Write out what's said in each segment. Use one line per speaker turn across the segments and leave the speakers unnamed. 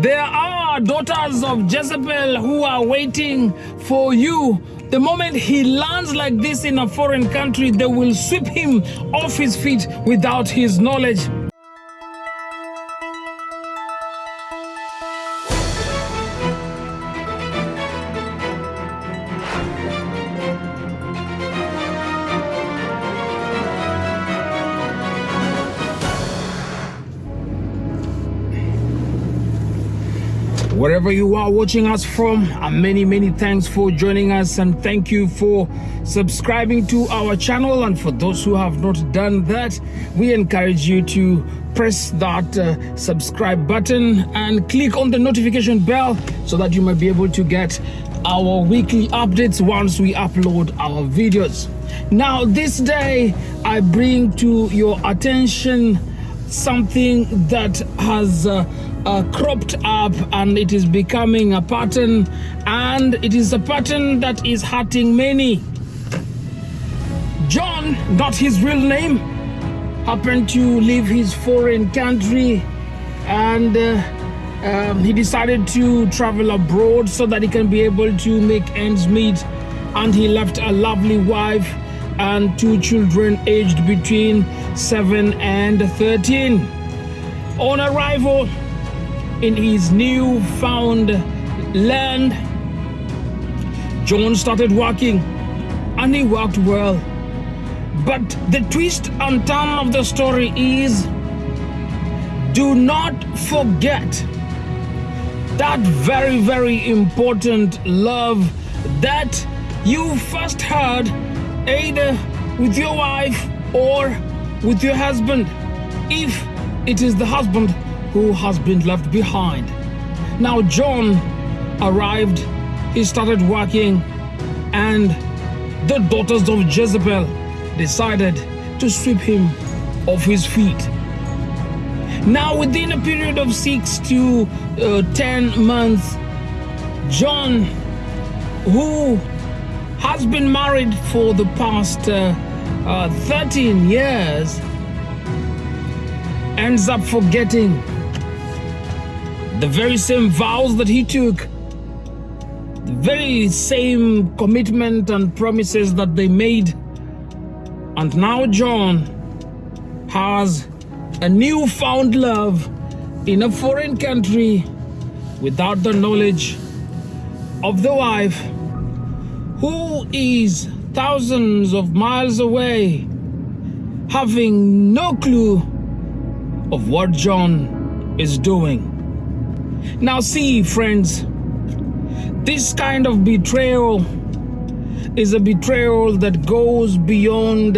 There are daughters of Jezebel who are waiting for you. The moment he lands like this in a foreign country, they will sweep him off his feet without his knowledge. Wherever you are watching us from and many many thanks for joining us and thank you for subscribing to our channel. And for those who have not done that we encourage you to press that uh, subscribe button and click on the notification bell so that you might be able to get our weekly updates once we upload our videos. Now this day i bring to your attention something that has uh, uh, cropped up and it is becoming a pattern and it is a pattern that is hurting many. John, not his real name, happened to leave his foreign country and uh, um, he decided to travel abroad so that he can be able to make ends meet and he left a lovely wife and two children aged between 7 and 13. On arrival, in his new found land. John started working and he worked well. But the twist and turn of the story is do not forget that very, very important love that you first heard either with your wife or with your husband. If it is the husband who has been left behind. Now John arrived, he started working, and the daughters of Jezebel decided to sweep him off his feet. Now, within a period of six to uh, ten months, John, who has been married for the past uh, uh, 13 years, ends up forgetting the very same vows that he took, the very same commitment and promises that they made. And now John has a newfound love in a foreign country without the knowledge of the wife who is thousands of miles away having no clue of what John is doing. Now, see, friends, this kind of betrayal is a betrayal that goes beyond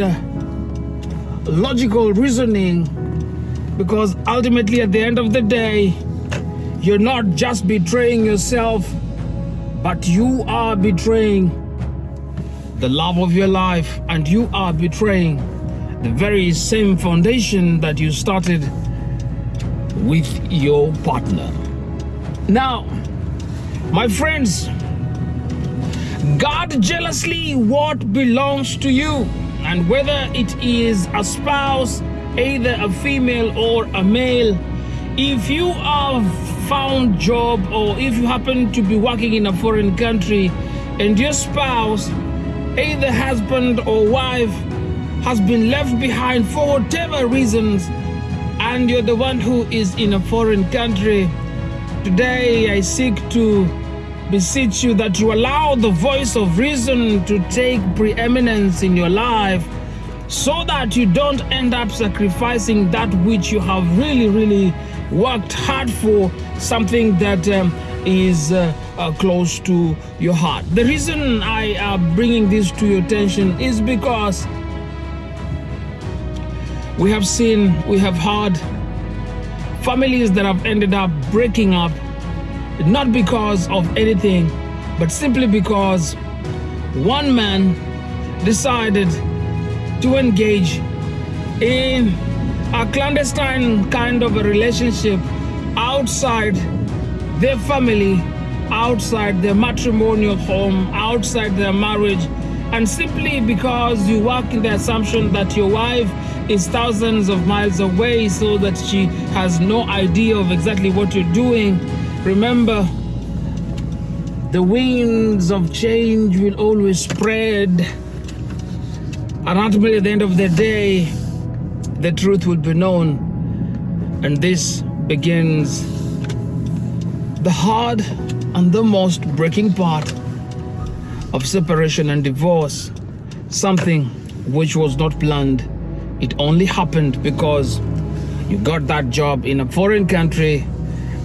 logical reasoning because ultimately, at the end of the day, you're not just betraying yourself, but you are betraying the love of your life and you are betraying the very same foundation that you started with your partner. Now, my friends, guard jealously what belongs to you, and whether it is a spouse, either a female or a male, if you have found job or if you happen to be working in a foreign country and your spouse, either husband or wife, has been left behind for whatever reasons, and you're the one who is in a foreign country, Today I seek to beseech you that you allow the voice of reason to take preeminence in your life so that you don't end up sacrificing that which you have really, really worked hard for, something that um, is uh, uh, close to your heart. The reason I am bringing this to your attention is because we have seen, we have heard families that have ended up breaking up, not because of anything, but simply because one man decided to engage in a clandestine kind of a relationship outside their family, outside their matrimonial home, outside their marriage, and simply because you work in the assumption that your wife is thousands of miles away so that she has no idea of exactly what you're doing Remember, the winds of change will always spread. And ultimately, at the end of the day, the truth will be known. And this begins the hard and the most breaking part of separation and divorce. Something which was not planned. It only happened because you got that job in a foreign country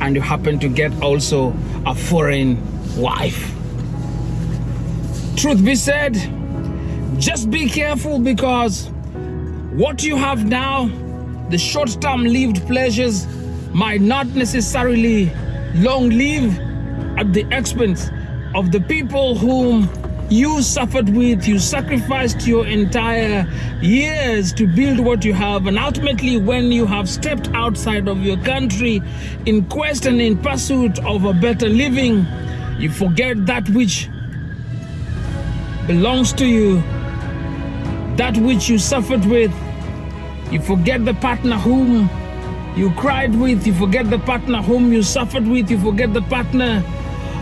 and you happen to get also a foreign wife. Truth be said, just be careful because what you have now, the short term lived pleasures, might not necessarily long live at the expense of the people whom you suffered with, you sacrificed your entire years to build what you have, and ultimately, when you have stepped outside of your country in quest and in pursuit of a better living, you forget that which belongs to you, that which you suffered with. You forget the partner whom you cried with, you forget the partner whom you suffered with, you forget the partner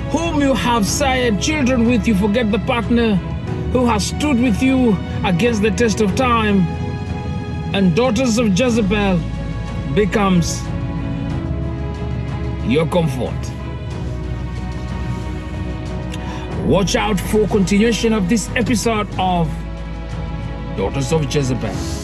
whom you have sired children with, you forget the partner who has stood with you against the test of time. And daughters of Jezebel becomes your comfort. Watch out for continuation of this episode of Daughters of Jezebel.